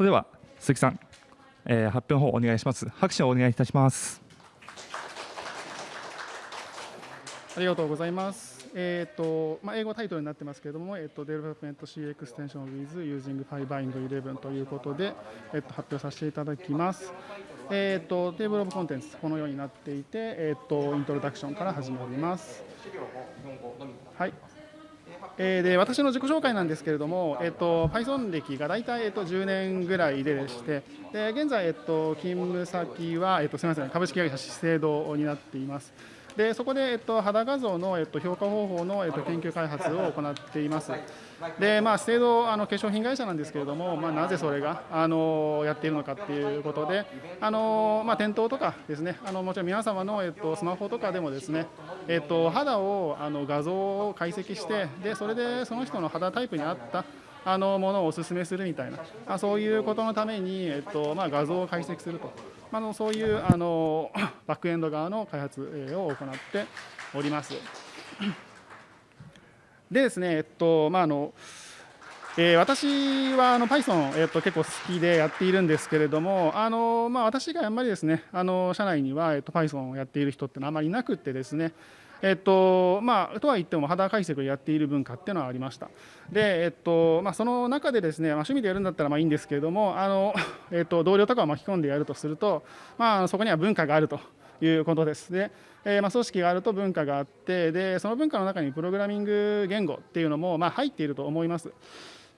それでは鈴木さん、えー、発表の方お願いします。拍手をお願いいたします。ありがとうございます。えーとまあ、英語タイトルになってますけれども、えーと、Development C Extension with Using Pybind 11ということで、えーと、発表させていただきます。えーと、テーブルオブコンテンツ、このようになっていて、えー、とイントロダクションから始まります。はいえー、で私の自己紹介なんですけれども、えっと、Python 歴が大体、えっと、10年ぐらいででしてで現在、えっと、勤務先は、えっと、すみません株式会社資生堂になっています。でそこで、えっと、肌画像の、えっと、評価方法の、えっと、研究開発を行っています。で、まあ、資生堂あの化粧品会社なんですけれども、まあ、なぜそれがあのやっているのかっていうことで、あのまあ、店頭とかですね、あのもちろん皆様の、えっと、スマホとかでもですね、えっと、肌をあの画像を解析して、でそれでその人の肌タイプに合ったあのものをお勧めするみたいな、あそういうことのために、えっとまあ、画像を解析すると、まあのそういうあの バックエンド側の開発を行っております。でですね、えっとまああのえー、私はあの Python、えっと、結構好きでやっているんですけれども、あのまあ、私があんまりですね、あの社内には、えっと、Python をやっている人ってのはあまりいなくてですね、えっとまあ、とは言っても肌解析をやっている文化っていうのはありました。で、えっとまあ、その中でですね、まあ、趣味でやるんだったらまあいいんですけれども、あの えっと、同僚とかを巻き込んでやるとすると、まあ、そこには文化があるということです。でえー、まあ組織があると文化があってでその文化の中にプログラミング言語っていうのもまあ入っていると思います。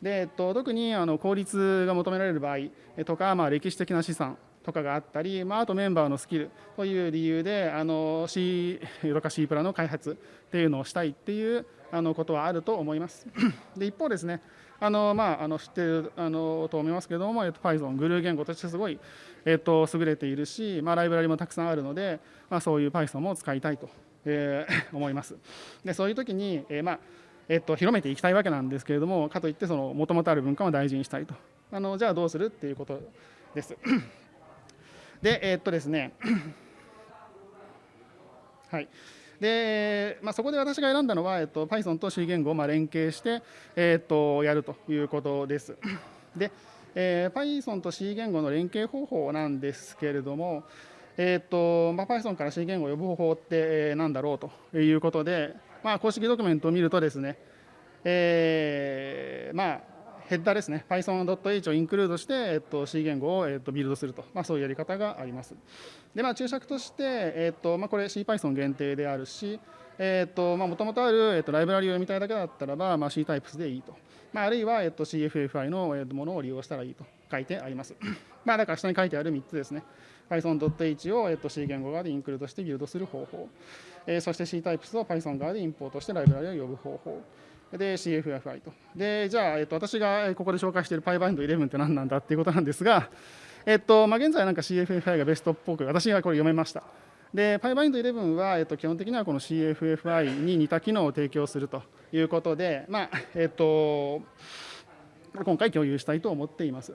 でえっと、特にあの効率が求められる場合とか、まあ、歴史的な資産とかがあったり、まあ、あとメンバーのスキルという理由であの C とか C プラの開発っていうのをしたいっていうあのことはあると思います。で一方ですねあのまあ、あの知ってるあのと思いますけれども、えっと、Python、グルー言語としてすごい、えっと、優れているし、まあ、ライブラリもたくさんあるので、まあ、そういう Python も使いたいと、えー、思います。でそういう時に、えーまあえっと、広めていきたいわけなんですけれども、かといってもともとある文化も大事にしたいと。あのじゃあどうするっていうことです。で、えー、っとですね、はい。で、まあ、そこで私が選んだのは、えっと、Python と C 言語をまあ連携して、えっと、やるということです。で、えー、Python と C 言語の連携方法なんですけれども、えーとまあ、Python から C 言語を呼ぶ方法って何だろうということで、まあ、公式ドキュメントを見るとですね、えー、まあ、ヘッダーですね、Python.h をインクルードして、えっと、C 言語を、えっと、ビルドすると、まあ、そういうやり方があります。で、まあ、注釈として、えっとまあ、これ CPython 限定であるし、えっとまあ、もともとある、えっと、ライブラリを読みたいだけだったらば、まあ、C タイプスでいいと。まあ、あるいは、えっと、CFFI の、えっと、ものを利用したらいいと書いてあります。まあ、だから下に書いてある3つですね。Python.h を、えっと、C 言語側でインクルードしてビルドする方法。えー、そして C タイプスを Python 側でインポートしてライブラリを呼ぶ方法。で CFFI と。で、じゃあ、えっと、私がここで紹介している PyBind11 って何なんだっていうことなんですが、えっとまあ、現在なんか CFFI がベストっぽく、私がこれ読めました。で、PyBind11 は、えっと、基本的にはこの CFFI に似た機能を提供するということで、まあえっと、今回共有したいと思っています。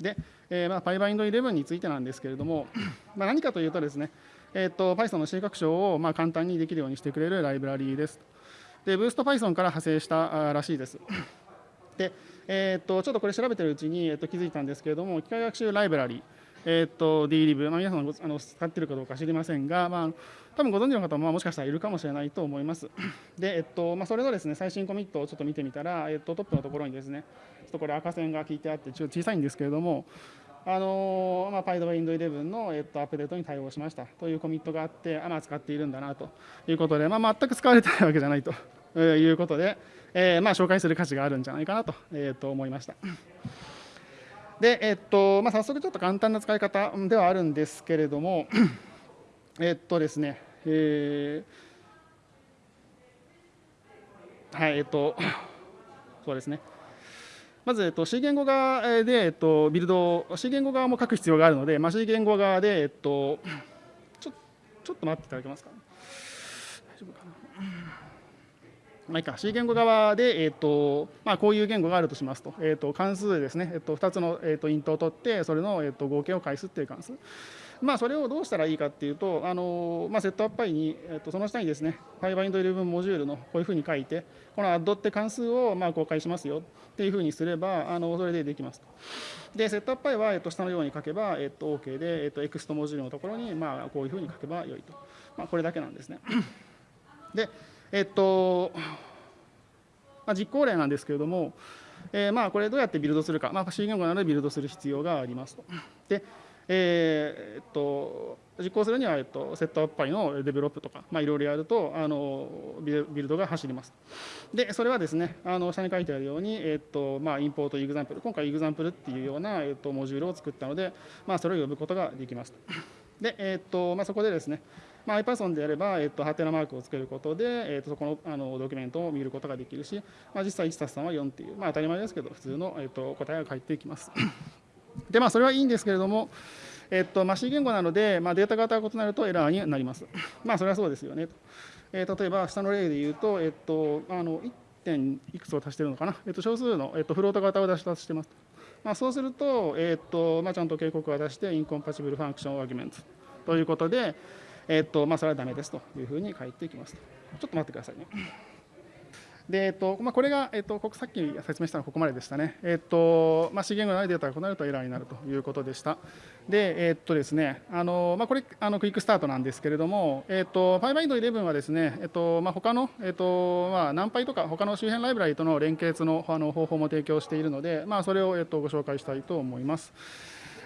で、えーまあ、PyBind11 についてなんですけれども、まあ、何かというとですね、えっと、Python の C 拡張をまあ簡単にできるようにしてくれるライブラリーです。で、ブースト Python から派生したらしいです。で、えー、っとちょっとこれ調べてるうちに、え、っと気づいたんですけれども、機械学習ライブラリ、えー、っと DLib、まあ、皆さんあの使ってるかどうか知りませんが、まあ、多分ご存知の方もまあもしかしたらいるかもしれないと思います。で、えっとまあ、それのですね最新コミットをちょっと見てみたら、えっと、トップのところにですね、ちょっとこれ赤線が引いてあって、ちょっと小さいんですけれども、あのまあ、PyDoWind11 の、えっと、アップデートに対応しましたというコミットがあって、あまあ、使っているんだなということで、まあ、全く使われてないわけじゃないと いうことで、えー、まあ、紹介する価値があるんじゃないかなと,、えー、と思いました。で、えっとまあ、早速ちょっと簡単な使い方ではあるんですけれども、えっとですね、えー、はい、えっと、そうですね。まず、えっと、C 言語側で、えっと、ビルド、C 言語側も書く必要があるので、まあ、C 言語側で、えっと、ちょちょっと待っていただけますか、大丈夫かな。まあ、いいか C 言語側で、えーとまあ、こういう言語があるとしますと,、えー、と関数ですね、えー、と2つの、えー、とイントを取ってそれの、えー、と合計を返すっていう関数。まあ、それをどうしたらいいかっていうと、あのまあ、セットアップパイに、えっと、その下にですね、5bind11 モジュールのこういうふうに書いて、この add って関数をまあ公開しますよっていうふうにすれば、あのそれでできますと。で、 setup.py は、えっと、下のように書けば、えっと、OK で、えっと、 ext module のところに、まあ、こういうふうに書けばよいと。まあ、これだけなんですね。で、えっと、まあ、実行例なんですけれども、えー、まあこれどうやってビルドするか、まあ、C 言語なのでビルドする必要がありますと。で、えー、っと実行するには、えっと、 setup.py の develop とか、まあ、いろいろやるとあのビルドが走ります。で、それはですね、あの下に書いてあるように、えっとまあ、 import example、今回 example っていうような、えっと、モジュールを作ったので、まあ、それを呼ぶことができます。で、えっとまあ、そこでですね、まあ、IPython であれば、えっと、ハテナマークをつけることで、えっと、そこのあのドキュメントを見ることができるし、まあ、実際1たす3は4っていう、まあ、当たり前ですけど、普通の、えっと、答えが返ってきます。で、まあ、それはいいんですけれども、えっとまあ、C 言語なので、まあ、データ型が異なるとエラーになります。まあ、それはそうですよねと。えー、例えば、下の例で言うと、えっと、あの1点いくつを足してるのかな、えっと、少数の、えっと、フロート型を出し出してます。まあ、そうすると、えっとまあ、ちゃんと警告が出して、 incompatible function argument ということで、えっとまあ、それはダメですというふうに書いていきますと。ちょっと待ってくださいね。でえっとまあ、これが、えっと、さっき説明したのはここまででしたね。えっとまあ、次元がないデータが異なるとエラーになるということでした。で、えっとですね、あのまあ、これあのクイックスタートなんですけれども、えっと、PyBind11 はですね、えっとまあ、他の、えっとまあ、NumPy とか他の周辺ライブラリとの連結のあの方法も提供しているので、まあ、それを、えっと、ご紹介したいと思います。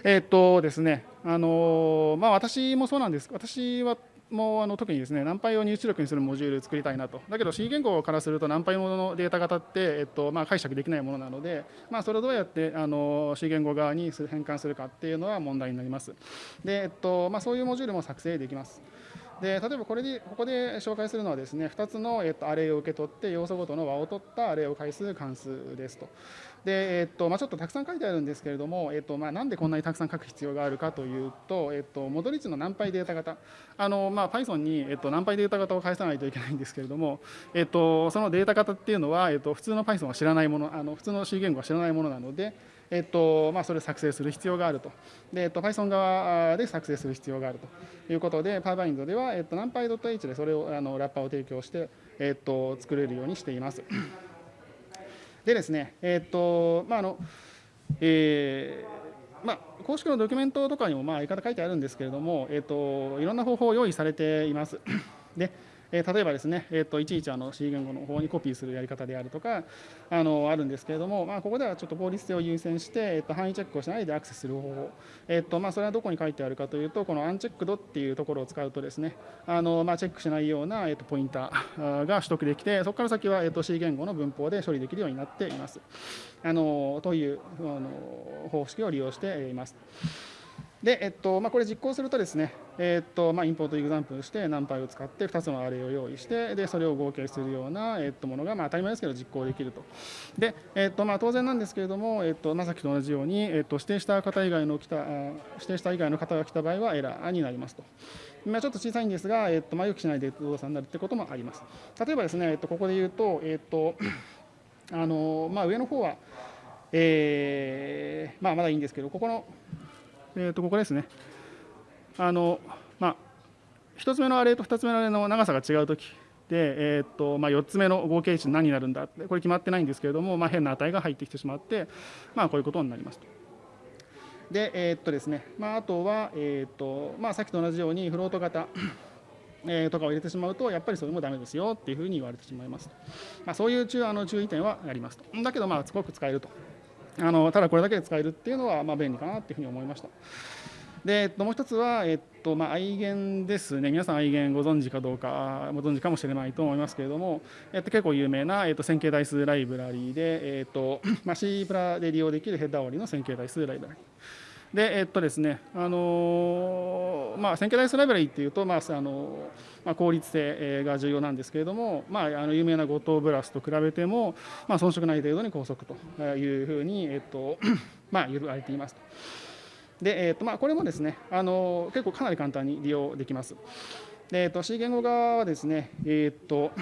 えっとですね、あのまあ、私もそうなんです。私はもうあの特にですね、ナンパイを入出力にするモジュール作りたいなと。だけど C 言語からするとナンパイもののデータ型って、えっとまあ、解釈できないものなので、まあ、それをどうやってあの C 言語側に変換するかっていうのは問題になります。で、えっとまあ、そういうモジュールも作成できます。で例えばこれでここで紹介するのはですね2つの、えっと、アレイを受け取って要素ごとの和を取ったアレイを返す関数ですと。で、えっとまあ、ちょっとたくさん書いてあるんですけれども、えっとまあ、なんでこんなにたくさん書く必要があるかというと、えっと、戻り値のナンパイデータ型あの、まあ、Python に、えっと、ナンパイデータ型を返さないといけないんですけれども、えっと、そのデータ型っていうのは、えっと、普通の Python は知らないものあの普通の C 言語は知らないものなので、えっとまあ、それを作成する必要があると。で、えっと、Python 側で作成する必要があるということで、PyBind では、えっと、NumPy.h でそれをあのラッパーを提供して、えっと、作れるようにしています。でですね、えっ、と、まあ、あの、えー、まあ、公式のドキュメントとかにもまあ言い方書いてあるんですけれども、えーと、いろんな方法を用意されています。でえ、例えばですね、えーと、いちいちあの C 言語の方にコピーするやり方であるとかあのあるんですけれども、まあ、ここではちょっと効率性を優先して、えーと、範囲チェックをしないでアクセスする方法、えーとまあ、それはどこに書いてあるかというとこのアンチェックドっていうところを使うとですねあの、まあ、チェックしないような、えー、とポインター が取得できてそこから先は、えー、と C 言語の文法で処理できるようになっていますあのというあの方式を利用しています。で、えっとまあ、これ実行するとですね、えっとまあ、インポートエグザンプルして NumPy を使って2つのアレイを用意してでそれを合計するような、えっと、ものが、まあ、当たり前ですけど実行できるとで、えっとまあ、当然なんですけれども、えっとまあ、さっきと同じように、えっと、指定した方以外の来た指定した以外の方が来た場合はエラーになりますと。ま、ちょっと小さいんですが、えっとまあ、予期しないで動作になるってこともあります。例えばですね、えっと、ここで言うと、えっとあのまあ、上の方は、えーまあ、まだいいんですけど、ここのえー、とここですね。あのまあ、1つ目のアレと2つ目のアレの長さが違うときで、えーとまあ、4つ目の合計値何になるんだってこれ決まってないんですけれども、まあ、変な値が入ってきてしまって、まあ、こういうことになりますと。で、えー、っとですねまあ、あとは、えーとまあ、さっきと同じようにフロート型えー、とかを入れてしまうとやっぱりそれもダメですよっていうふうに言われてしまいますまあ、そういう注あの注意点はありますとだけどまあすごく使えるとあのただこれだけで使えるっていうのはまあ便利かなっていうふうに思いました。で、えっと、もう一つは、えっとまあ、愛元ですね、皆さん愛元ご存知かどうか、ご存知かもしれないと思いますけれども、えっと、結構有名な、えっと、線形代数ライブラリーで、えっとまあ、C プラで利用できるヘッダー割りの線形代数ライブラリー。で、えっとですね、あのー、まあ、線形代数ライブラリーっていうと、まあ、あのまあ、効率性が重要なんですけれども、まあ、あの有名な五島ブラスと比べても、まあ、遜色ない程度に高速というふうに、えっと まあ、言われていますと。で、えっとまあ、これもですね、あの結構かなり簡単に利用できます。でえっと、C 言語側はですね、えっと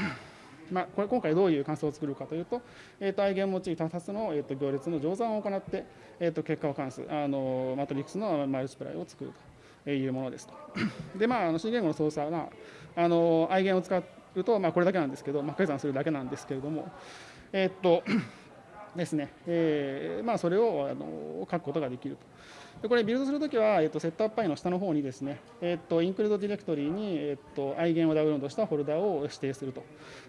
まあ、これ今回どういう関数を作るかというと、えー、と i 元用い単発の、えー、と行列の乗算を行って、えー、と結果を関数あのマトリックスのマイルチプライを作るというものですと。でまあ、あの C 言語の操作は、あの i 元を使うと、まあ、これだけなんですけど、まあ、掛け算するだけなんですけれども、えっ、と ですね、えーまあ、それをあの書くことができると。でこれ、ビルドするときは、えっと、セットアップパイの下の方にですね、えっと、インクルードディレクトリに、えっと、i 元をダウンロードしたフォルダを指定すると。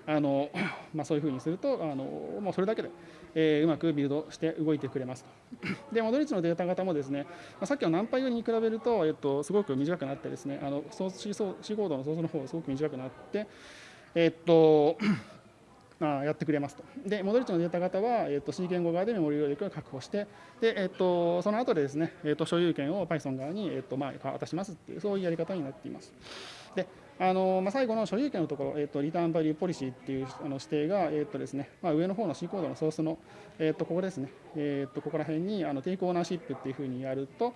あのまあ、そういうふうにすると、あのもうそれだけで、えー、うまくビルドして動いてくれますと。で、モドリッチのデータ型もですね、まあ、さっきの何倍よりに比べると、えっと、すごく短くなってですね、あのソース C コードのソースの方がすごく短くなって、えっと、やってくれますと。で、モドリッチのデータ型は、えー、と C 言語側でメモリ容量を確保して、でえー、とその後でですね、えー、と所有権を Python 側に、えーとまあ、渡しますっていう、そういうやり方になっています。であのまあ、最後の所有権のところ、えーと、リターンバリューポリシーっていうあの指定が、えーとですねまあ、上の方の C コードのソースの、えー、とここですね、えー、とここら辺にあのテイクオーナーシップっていうふうにやると、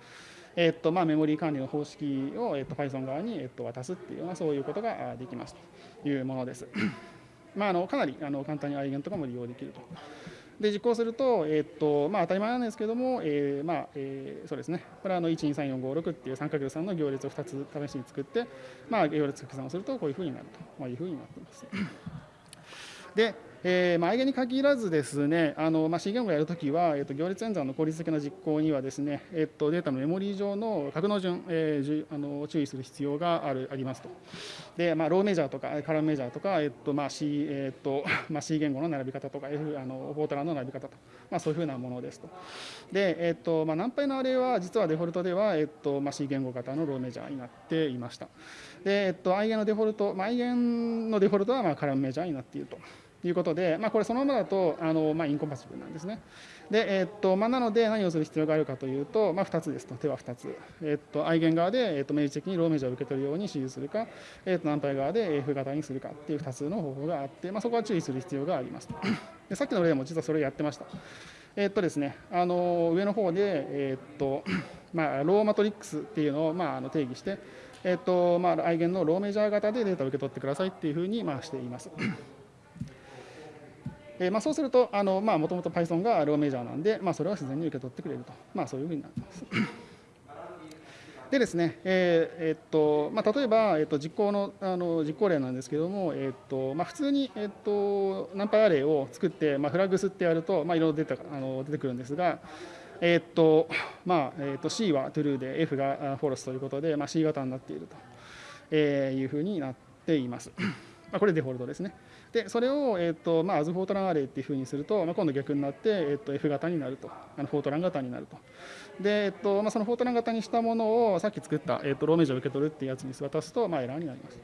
えーとまあ、メモリー管理の方式を、えー、と Python 側に、えー、と渡すっていうようなそういうことができますというものです。まあ、あのかなりあの簡単にアイゲンとかも利用できると。で実行すると,、えーとまあ、当たり前なんですけども、えーまあえー、そうですね、これは123456っていう 3×3 の行列を2つ試しに作って、まあ、行列掛け算をするとこういうふうになるというふうになっています。でえーまあ、間に限らずですね、あのまあ、C 言語をやるときは、えーと、行列演算の効率的な実行にはですね、えーと、データのメモリー上の格納順、えー、じあの注意する必要があるありますと。で、まあ、ローメジャーとかカラムメジャーとか、えーとまあ C えーとまあ、C 言語の並び方とか、F、あのフォートランの並び方と、まあ、そういうふうなものですと。で、えーとまあ、何倍のアレは実はデフォルトでは、えーとまあ、C 言語型のローメジャーになっていました。で、えーと、i 言のデフォルト、まあ、i 言のデフォルトはまあカラムメジャーになっていると。いうことで、まあ、これそのままだとあの、まあ、インコンパチブルなんですね。で、え、っとまあ、なので何をする必要があるかというと、まあ、2つですと、手は2つ。え、っと、アイゲン側で、え、っと明示的にローメージャーを受け取るように指示するか、え、っとナンパイ側で F 型にするかっていう2つの方法があって、まあ、そこは注意する必要があります。でさっきの例も実はそれをやってました。えっとですね、あの上の方で、えっとまあ、ローマトリックスっていうのを、まあ、あの定義して、えっとまあ、アイゲンのローメジャー型でデータを受け取ってくださいっていうふうに、まあ、しています。えーまあ、そうすると、もともと Python がローメジャーなんで、まあ、それは自然に受け取ってくれると、まあ、そういうふうになってます。でですね、えーえー、っとまあ、例えば、えー、っと実行のあの実行例なんですけれども、えー、っとまあ、普通に、え、っとナンパイアレイを作って、まあ、フラグスってやると、まあ、いろいろ出てあの出てくるんですが、えーっとまあえー、っと C は true で F が false ということで、まあ、C 型になっているというふうになっています。まあ、これデフォルトですね。でそれを、えーとまあ、アズフォートランアレイっていうふうにすると、まあ、今度逆になって、えー、と F 型になると。あのフォートラン型になると。で、えーとまあ、そのフォートラン型にしたものをさっき作った、えー、とローメージを受け取るっていうやつに渡すと、まあ、エラーになります。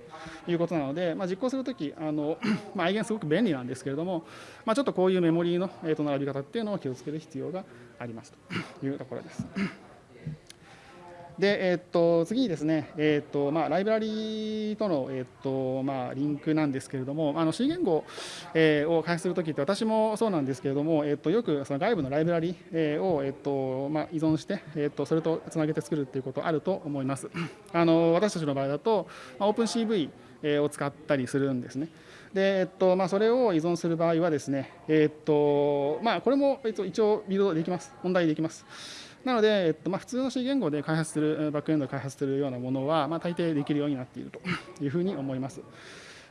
ということなので、まあ、実行するときあの、まあ、アイゲンすごく便利なんですけれども、まあ、ちょっとこういうメモリーの、えー、と並び方っていうのを気をつける必要があります。というところです。で、え、っと次にですね、え、っとまあ、ライブラリとの、え、っとまあ、リンクなんですけれども、あの C 言語、えー、を開発するときって、私もそうなんですけれども、え、っとよくその外部のライブラリ、えー、を、えっとまあ、依存して、え、っとそれとつなげて作るっていうことあると思います。あの私たちの場合だと、まあ、OpenCV を使ったりするんですね。でえっとまあ、それを依存する場合はですね、えっとまあ、これも一応ビルドできます、問題できます。なので、えっとまあ、普通の C 言語で開発する、バックエンドで開発するようなものは、まあ、大抵できるようになっていると いうふうに思います。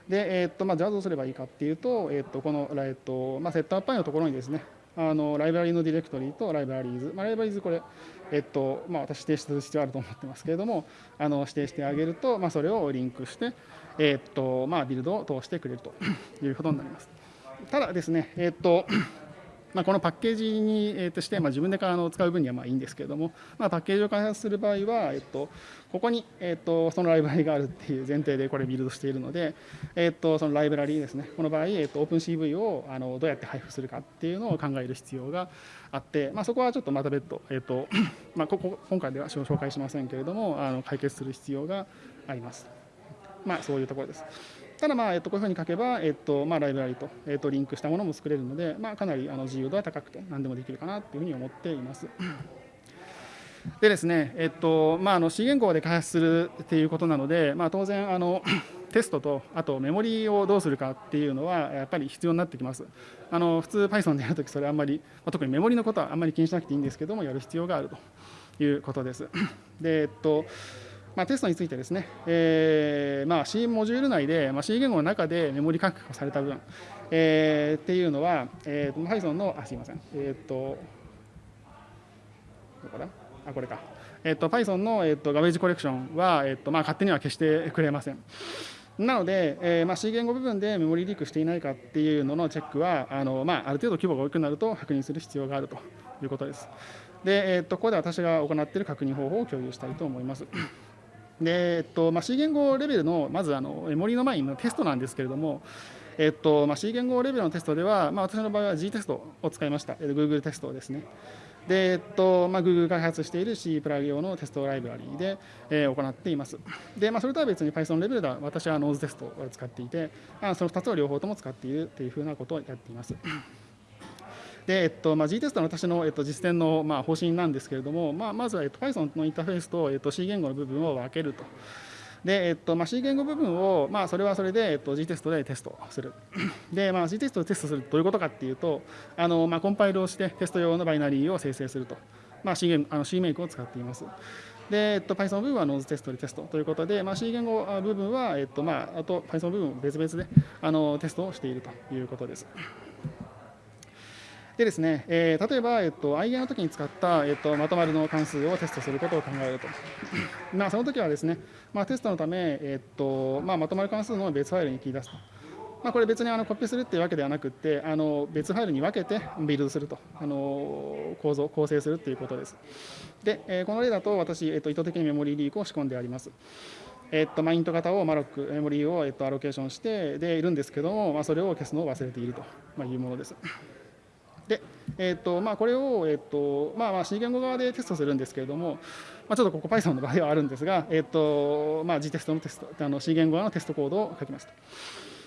で、えっとまあ、じゃあどうすればいいかっていうと、えっとこの、えっとまあ、 setup.py のところにですね、あのライブラリのディレクトリと libraries、まあ、 libraries これ、えっとまあ、私指定する必要あると思ってますけれども、あの指定してあげると、まあ、それをリンクして、えっとまあ、ビルドを通してくれるということになります。ただですね、えっとまあ、このパッケージに、えー、として、まあ、自分であの使う分にはまあいいんですけれども、まあ、パッケージを開発する場合は、えっと、ここに、えっと、そのライブラリがあるっていう前提でこれビルドしているので、えっと、そのライブラリですね、この場合、えっと、OpenCV をあのどうやって配布するかっていうのを考える必要があって、まあ、そこはちょっとまた別途、えっとまあ、ここ今回では紹介しませんけれども、あの解決する必要があります。まあ、そういうところです。ただ、まあえっと、こういうふうに書けば、えっとまあ、ライブラリと,、えっとリンクしたものも作れるので、まあ、かなりあの自由度は高くて何でもできるかなというふうに思っています。でですね、えっとまあ、あの C 言語で開発するっていうことなので、まあ、当然あの テストとあとメモリをどうするかっていうのはやっぱり必要になってきます。あの普通 Python でやるときそれあんまり、まあ、特にメモリのことはあんまり気にしなくていいんですけどもやる必要があるということです。でえっとまあ、テストについてですね、えーまあ、C モジュール内で、まあ、C 言語の中でメモリ確保された分、えー、っていうのは、えー、Python の、あ、すいません、えっ、と、どこだ？あ、これか。えっ、と、Python の、えーと、ガベージコレクションは、えっ、とまあ、勝手には消してくれません。なので、えーまあ、C 言語部分でメモリリークしていないかっていうののチェックは、あのまあ、ある程度規模が大きくなると確認する必要があるということです。で、えーと、ここで私が行っている確認方法を共有したいと思います。で、えっとまあ、C 言語レベルのまずあのメモリの前のテストなんですけれども、えっとまあ、C 言語レベルのテストでは、まあ、私の場合は G テストを使いました、Google テストですね。で、えっとまあ、Google 開発している C プラグ用のテストライブラリーで、えー、行っています。で、まあ、それとは別に Python レベルでは私は Nose テストを使っていて、あその2つを両方とも使っているというふうなことをやっています。で、えっとまあ、G テストの私の、えっと、実践の、まあ、方針なんですけれども、まあ、まずは、えっと、Python のインターフェースと、えっと、C 言語の部分を分けると。で、えっとまあ、C 言語部分を、まあ、それはそれで、えっと、G テストでテストする。で、まあ、G テストでテストするどういうことかっていうと、あのまあ、コンパイルをしてテスト用のバイナリーを生成すると。まあ、C, あの C メイクを使っています。で、えっと、Python 部分はノーズテストでテストということで、まあ、C 言語部分は、えっとまあ、あと Python 部分別々であのテストをしているということです。でですね、えー、例えば、えっと、i ゲの時に使った、えっと、まとまるの関数をテストすることを考えると。まあ、その時はですね、まあ、テストのため、えっとまあ、まとまる関数の別ファイルに切り出すと。まあ、これ別にあのコピーするっていうわけではなくて、あの別ファイルに分けてビルドすると、あの構造、構成するということです。で、えー、この例だと私、えっと、意図的にメモリーリークを仕込んであります。えっと、マイント型をマロック、メモリーを、えっと、アロケーションしてでいるんですけども、まあ、それを消すのを忘れているというものです。で、えーとまあ、これを、えーとまあ、まあ C 言語側でテストするんですけれども、まあ、ちょっとここ Python の場合はあるんですが、えーとまあ、G テストのテストあの C 言語側のテストコードを書きますと。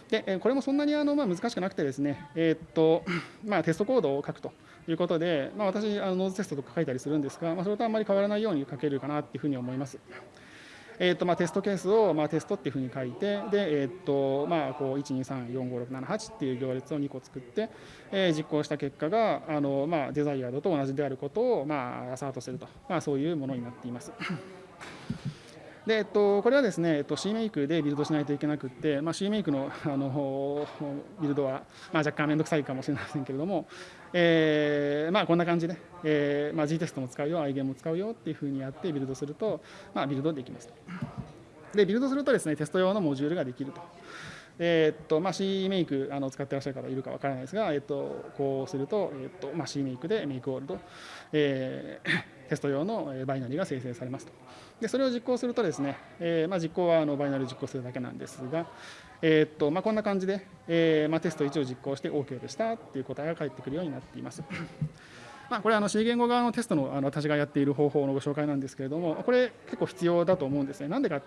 でこれもそんなにあの、まあ、難しくなくてですね、えーとまあ、テストコードを書くということで、まあ、私あのノーズテストとか書いたりするんですが、まあ、それとあんまり変わらないように書けるかなというふうに思います。えーとまあ、テストケースを、まあ、テストっていうふうに書いてで、えーとまあ、こう12345678っていう行列を2個作って、えー、実行した結果があの、まあ、デザイアードと同じであることを、まあ、アサートすると、まあ、そういうものになっています。でえっと、これはですね、えっと、C メイクでビルドしないといけなくて、まあ、C メイクのあのビルドは、まあ、若干面倒くさいかもしれませんけれども、えーまあ、こんな感じで、えーまあ、G テストも使うよ、iGame も使うよっていうふうにやってビルドすると、まあ、ビルドできます。で、ビルドするとですね、テスト用のモジュールができると。えー、っとまあ、C メイクあの使ってらっしゃる方いるかわからないですが、えー、っとこうすると,、えー、っとまあ、 CMake で make all と、えー、テスト用のバイナリーが生成されますと。でそれを実行するとですね、えーまあ、実行はあのバイナリー実行するだけなんですが、えー、っとまあ、こんな感じで、えーまあ、テスト1を実行して OK でしたっていう答えが返ってくるようになっています。まあ、これはあの C 言語側のテストのあの私がやっている方法のご紹介なんですけれども、これ結構必要だと思うんですね。なんでかっ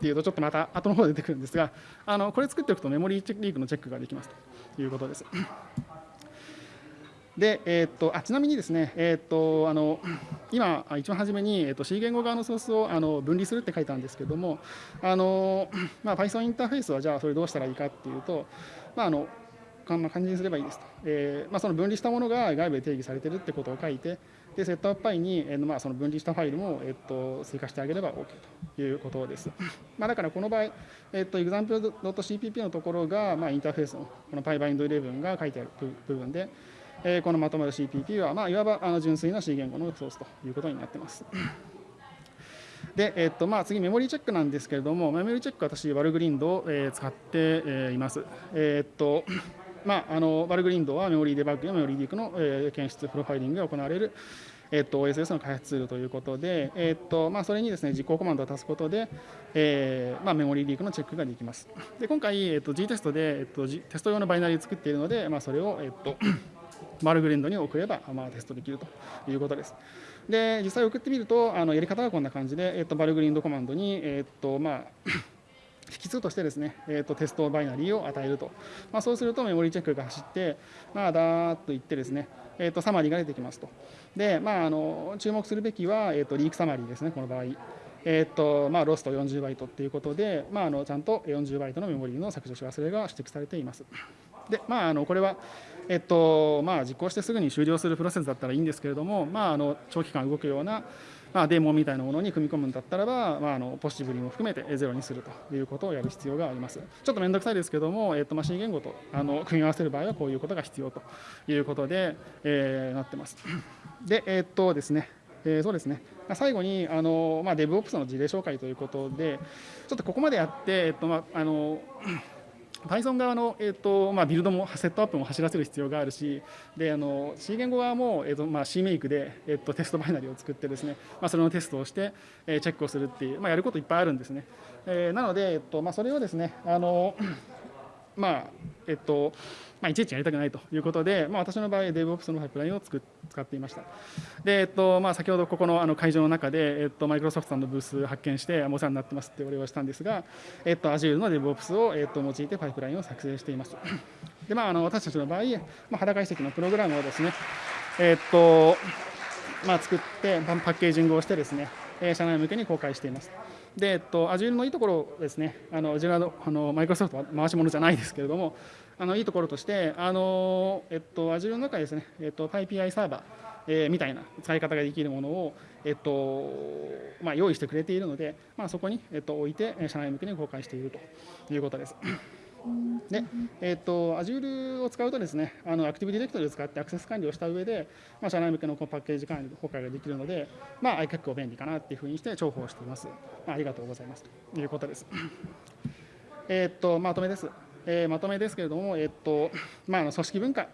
ていうとちょっとまた後の方で出てくるんですがあのこれ作っておくとメモリーリークのチェックができますということです。で、えー、っとあちなみにですね、えー、っとあの今、一番初めに、えー、っと C 言語側のソースをあの分離するって書いたんですけども、あのまあ、Python インターフェースはじゃあそれどうしたらいいかっていうと、まあ、あのこんな感じにすればいいですと、えーまあ、その分離したものが外部で定義されてるってことを書いて、で setup.py に、えーまあ、その分離したファイルも、えー、と追加してあげれば OK ということです。まあ、だからこの場合、えー、と example.cpp のところが、まあ、インターフェースのこの pybind11 が書いてある部分で、えー、このまとまる CPP は、まあ、いわばあの純粋な C 言語のソースということになっています。で、えっとまあ、次、メモリーチェックなんですけれども、メモリーチェック、私、 Valgrind を、え、使って、え、います。え、っと まあ、あのバルグリンドはメモリーデバッグやメモリーリークの、えー、検出、プロファイリングが行われる、えー、と OSS の開発ツールということで、えーとまあ、それにですね実行コマンドを足すことで、えーまあ、メモリーリークのチェックができます。で今回、えー、と G テストで、えーと、テスト用のバイナリーを作っているので、まあ、それを、えーとバルグリンドに送れば、まあ、テストできるということです。で実際送ってみるとあのやり方はこんな感じで、えー、とバルグリンドコマンドに、えーとまあ 引数としてですね、えーと、テストバイナリーを与えると、まあ、そうするとメモリーチェックが走って、まあ、だーっといってですね、えーと、サマリーが出てきますと。で、まあ、あの注目するべきは、えーと、リークサマリーですね、この場合。えーとまあ、ロスト40バイトということで、まあ、あのちゃんと40バイトのメモリーの削除し忘れが指摘されています。でまあ、あのこれは、えっとまあ、実行してすぐに終了するプロセスだったらいいんですけれども、まあ、あの長期間動くような、まあ、デーモンみたいなものに組み込むんだったらば、まあ、あのポジティブリも含めてゼロにするということをやる必要があります。ちょっと面倒くさいですけども、えっとまあ、C 言語とあの組み合わせる場合はこういうことが必要ということで、えー、なってます。で、えっとですね、えー、そうですね。最後にあの、まあ、DevOps の事例紹介ということで、ちょっとここまでやって、えっとまあ、あの Python 側の、えーとまあ、ビルドもセットアップも走らせる必要があるしであの C 言語側も、えーとまあ、C メイクで、えーと、テストバイナリーを作ってですね、まあ、それのテストをして、えー、チェックをするっていう、まあ、やることいっぱいあるんですね、えー、なので、えーとまあ、それをですねあのまあえっとまあ、いちいちやりたくないということで、まあ、私の場合、DevOps のパイプラインを作使っていました。で、えっとまあ、先ほどここのあの会場の中で、えっと、マイクロソフトさんのブース発見して、お世話になってますってお礼をしたんですが、えっと、Azure の DevOps を、えっと、用いてパイプラインを作成しています。で、まあ、あの私たちの場合、まあ、肌解析のプログラムをですね、えっとまあ、作ってパッケージングをしてですね、社内向けに公開しています。で、えっと、Azure のいいところですね、あの Azure のあのマイクロソフトは回し物じゃないですけれども、あのいいところとして、あのえっと、Azure の中ですね、えっと、PyPI サーバー、えー、みたいな使い方ができるものを、えっとまあ、用意してくれているので、まあ、そこに、えっと、置いて、社内向けに公開しているということです。で、えーと、Azure を使うとですね、あのアクティブディレクトリを使ってアクセス管理をした上で、まあ、社内向けのパッケージ管理、公開ができるので、まあ、結構便利かなっていうふうにして重宝しています。まあ、ありがとうございますということです。えっと、まとめです。えー、まとめですけれども、えっとまあ、の組織文化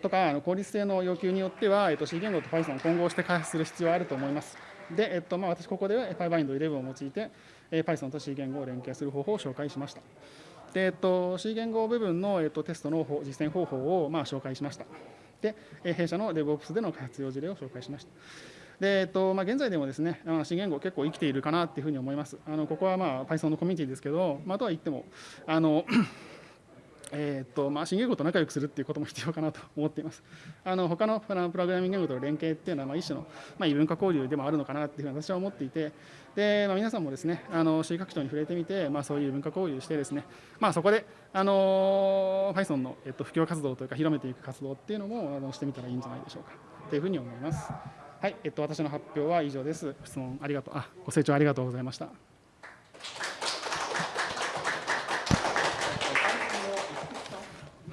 とかあの効率性の要求によっては、えっと、C 言語と Python を混合して開発する必要があると思います。で、えっとまあ、私、ここでは PyBind11 を用いて、えー、Python と C 言語を連携する方法を紹介しました。で、えっと、C 言語部分の、えっと、テストの実践方法を、まあ、紹介しました。で、弊社の DevOps での活用事例を紹介しました。でえっとまあ、現在でもですね、C 言語結構生きているかなっていうふうに思います。あのここは、まあ、Python のコミュニティですけど、まあ、とは言っても、あのえーとまあ、新言語と仲良くするっていうことも必要かなと思っています。あの他のプログラミング言語との連携っていうのは、まあ、一種の、まあ、異文化交流でもあるのかなっていうふうに私は思っていて、でまあ、皆さんもですね、あの C 拡張に触れてみて、まあ、そういう文化交流してですね、まあ、そこで、あの Python の、えっと、普及活動というか広めていく活動っていうのもあのしてみたらいいんじゃないでしょうかというふうに思います。はい、えっと、私の発表は以上です。質問ありがとうあご清聴ありがとうございました。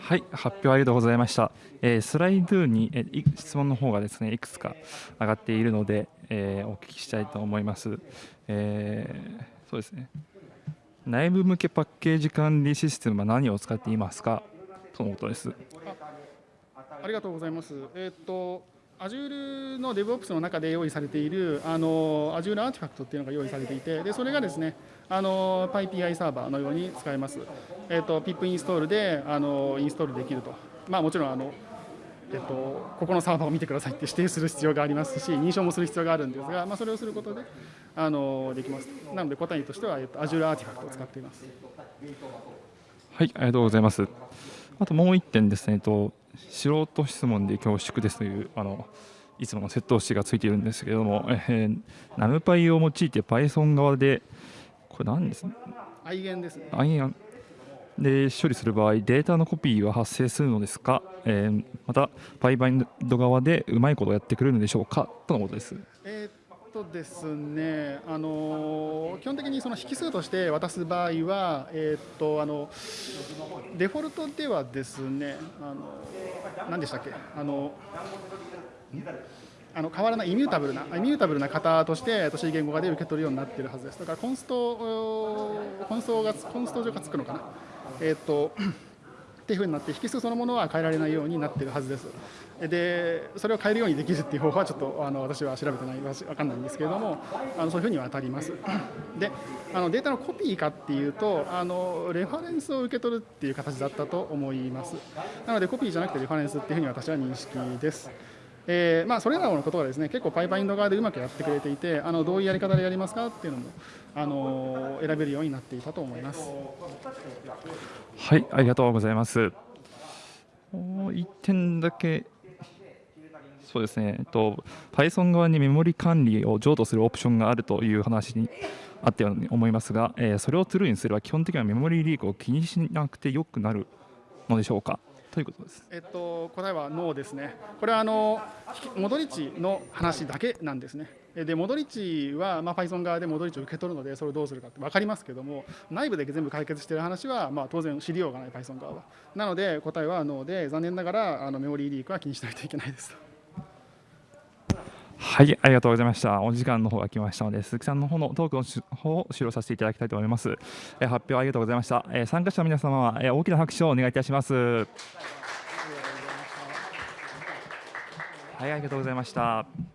はい、発表ありがとうございました。えー、スライドに、えー、質問の方がですねいくつか上がっているので、えー、お聞きしたいと思います。えー、そうですね。内部向けパッケージ管理システムは何を使っていますか？とのことです。あありがとうございます。えっ、と Azure の DevOps の中で用意されているあの Azure アーティファクトっていうのが用意されていてでそれがですねあの PyPI サーバーのように使えます、えーと、pip インストールであのインストールできると、まあ、もちろんあの、えーと、ここのサーバーを見てくださいって 指定する必要がありますし認証もする必要があるんですが、まあ、それをすることであのできます。なので答えとしては、えーと、Azure アーティファクトを使っています。はいありがとうございます。あともう1点ですね。えっと素人質問で恐縮ですというあのいつもの窃盗詞がついているんですけれども、えー、ナムパイを用いて Python 側でこれ何ですね？愛言ですね。愛言で処理する場合データのコピーは発生するのですか、えー、またパイバインド側でうまいことをやってくれるのでしょうか？とのことです。えーとですね、あの基本的にその引数として渡す場合は、えー、っとあのデフォルトではですね、あの何でしたっけ、あのあの変わらないイミュータブルなイミュータブルな型として C 言語化で受け取るようになっているはずです。だからコンストコンストがコンスト上がつくのかな？えっ、とっていうふうになって引数そのものは変えられないようになっているはずです。でそれを変えるようにできるっていう方法はちょっとあの私は調べてない分かんないんですけれどもあのそういうふうには当たります。であのデータのコピーかっていうとあのレファレンスを受け取るっていう形だったと思います。なのでコピーじゃなくてレファレンスっていうふうに私は認識です。えーまあ、それらのことはですね結構パイパインド側でうまくやってくれていてあのどういうやり方でやりますかっていうのもあの選べるようになっていたと思います。はいありがとうございます。もう1点だけそうですね、えっと、Python 側にメモリ管理を譲渡するオプションがあるという話にあったように思いますが、えー、それをトゥルーにすれば基本的にはメモリリークを気にしなくてよくなるのでしょうか。ということです？えっと、答えはノーですね。これはあのモドリッチの話だけなんですね。でモドリッチは、まあ、Python 側でモドリッチを受け取るのでそれをどうするかって分かりますけども内部で全部解決している話は、まあ、当然知りようがない Python 側はなので答えはノーで残念ながらあのメモリーリークは気にしないといけないですはい、ありがとうございました。お時間の方が来ましたので、鈴木さんの方のトークの方を終了させていただきたいと思います。え発表ありがとうございました。え参加者の皆様は、え大きな拍手をお願いいたします。はい、ありがとうございました。